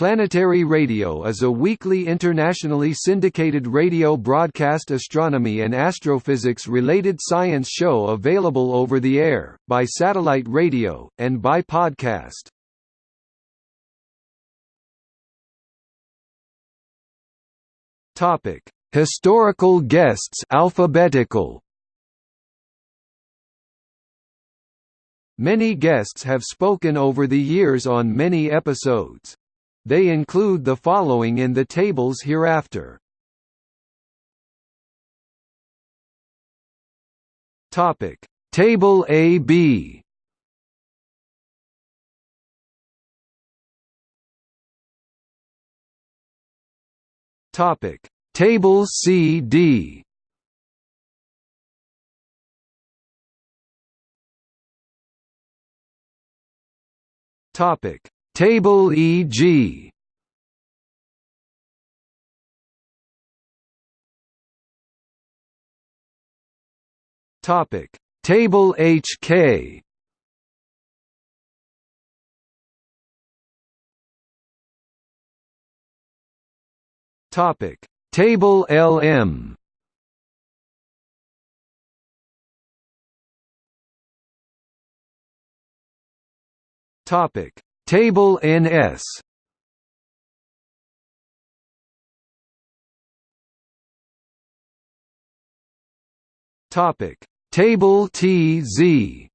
Planetary Radio is a weekly internationally syndicated radio broadcast astronomy and astrophysics-related science show available over the air, by satellite radio, and by podcast. Historical guests alphabetical Many guests have spoken over the years on many episodes. They include the following in the tables hereafter. Topic: Table AB. Topic: Table CD. Topic: Table e.g. Topic. Table HK Topic. Table LM Topic Table NS Topic. Table TZ